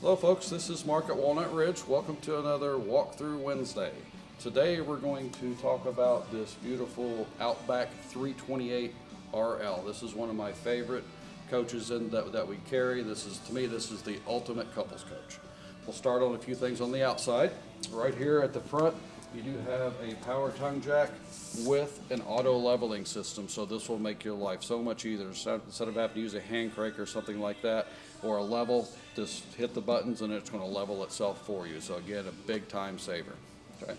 Hello folks, this is Mark at Walnut Ridge. Welcome to another Walkthrough Wednesday. Today we're going to talk about this beautiful Outback 328 RL. This is one of my favorite coaches in that, that we carry. This is, to me, this is the ultimate couples coach. We'll start on a few things on the outside. Right here at the front, you do have a power tongue jack with an auto leveling system. So this will make your life so much easier. Instead of having to use a hand crank or something like that, or a level, just hit the buttons and it's going to level itself for you. So again, a big time saver. Okay.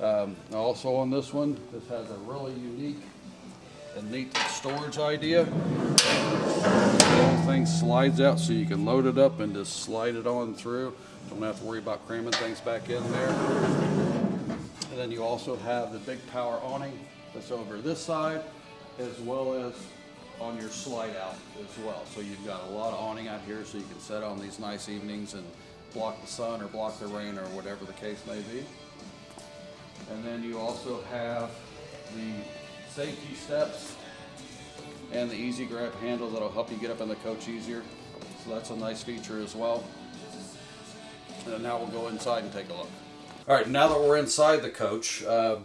Um, also on this one, this has a really unique and neat storage idea. The whole thing slides out so you can load it up and just slide it on through. Don't have to worry about cramming things back in there. And then you also have the big power awning that's over this side as well as on your slide out as well. So you've got a lot of awning out here so you can set on these nice evenings and block the sun or block the rain or whatever the case may be. And then you also have the safety steps and the easy grab handle that'll help you get up in the coach easier. So that's a nice feature as well. And now we'll go inside and take a look. All right, now that we're inside the coach, uh,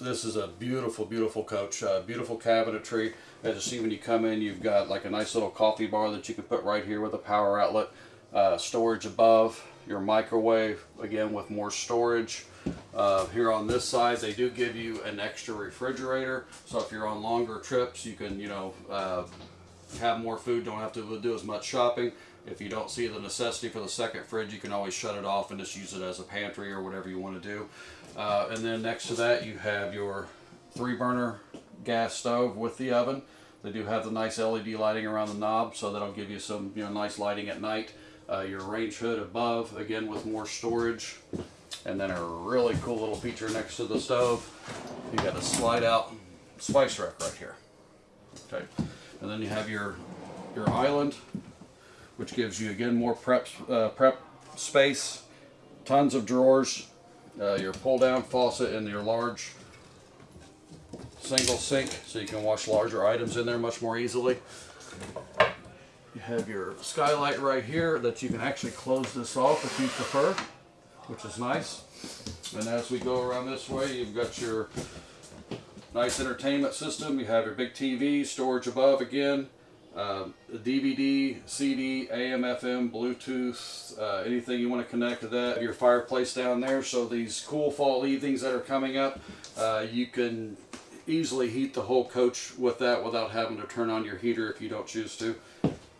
this is a beautiful, beautiful coach, uh, beautiful cabinetry. As you see when you come in, you've got like a nice little coffee bar that you can put right here with a power outlet. Uh, storage above, your microwave, again with more storage. Uh, here on this side, they do give you an extra refrigerator. So if you're on longer trips, you can, you know, uh, have more food, don't have to do as much shopping. If you don't see the necessity for the second fridge, you can always shut it off and just use it as a pantry or whatever you want to do. Uh, and then next to that, you have your three burner gas stove with the oven. They do have the nice LED lighting around the knob, so that'll give you some you know nice lighting at night. Uh, your range hood above, again with more storage. And then a really cool little feature next to the stove. You got a slide out spice rack right here. Okay. And then you have your your island, which gives you again more prep uh, prep space, tons of drawers, uh, your pull down faucet and your large single sink so you can wash larger items in there much more easily. You have your skylight right here that you can actually close this off if you prefer, which is nice. And as we go around this way, you've got your nice entertainment system. You have your big TV, storage above again, uh, DVD, CD, AM, FM, Bluetooth, uh, anything you want to connect to that. Your fireplace down there. So these cool fall evenings that are coming up, uh, you can easily heat the whole coach with that without having to turn on your heater if you don't choose to.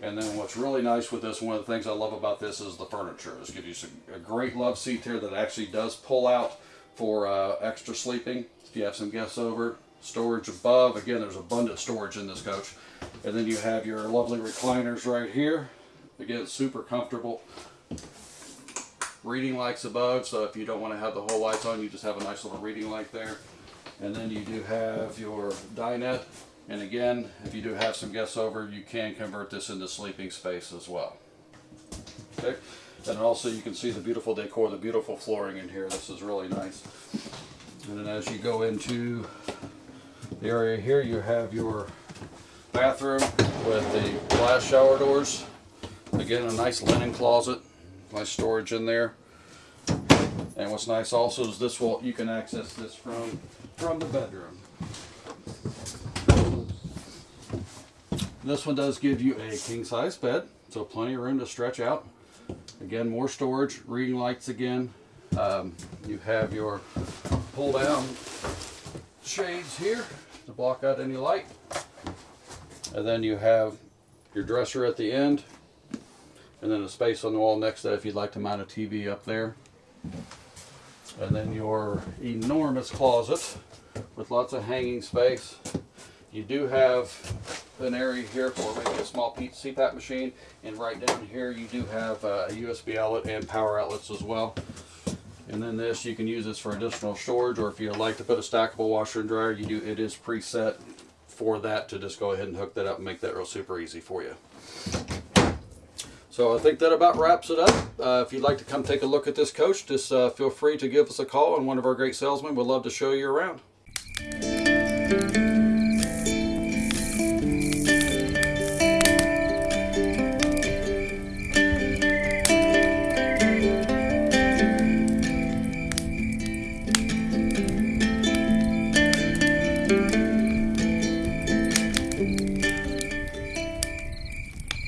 And then what's really nice with this, one of the things I love about this is the furniture. This gives you a great love seat here that actually does pull out for uh, extra sleeping. If you have some guests over, storage above. Again, there's abundant storage in this coach. And then you have your lovely recliners right here. Again, super comfortable. Reading lights above, so if you don't want to have the whole lights on, you just have a nice little reading light there. And then you do have your dinette. And again, if you do have some guests over, you can convert this into sleeping space as well. Okay. And also you can see the beautiful decor, the beautiful flooring in here. This is really nice. And then as you go into the area here, you have your bathroom with the glass shower doors. Again, a nice linen closet, nice storage in there. And what's nice also is this will you can access this from from the bedroom. This one does give you a king size bed, so plenty of room to stretch out. Again, more storage, reading lights again. Um, you have your pull down shades here to block out any light. And then you have your dresser at the end. And then a space on the wall next to that if you'd like to mount a TV up there. And then your enormous closet with lots of hanging space. You do have an area here for maybe a small CPAP machine. And right down here you do have uh, a USB outlet and power outlets as well. And then this, you can use this for additional storage, or if you'd like to put a stackable washer and dryer, you do. it is preset for that to just go ahead and hook that up and make that real super easy for you. So I think that about wraps it up. Uh, if you'd like to come take a look at this coach, just uh, feel free to give us a call and one of our great salesmen would love to show you around.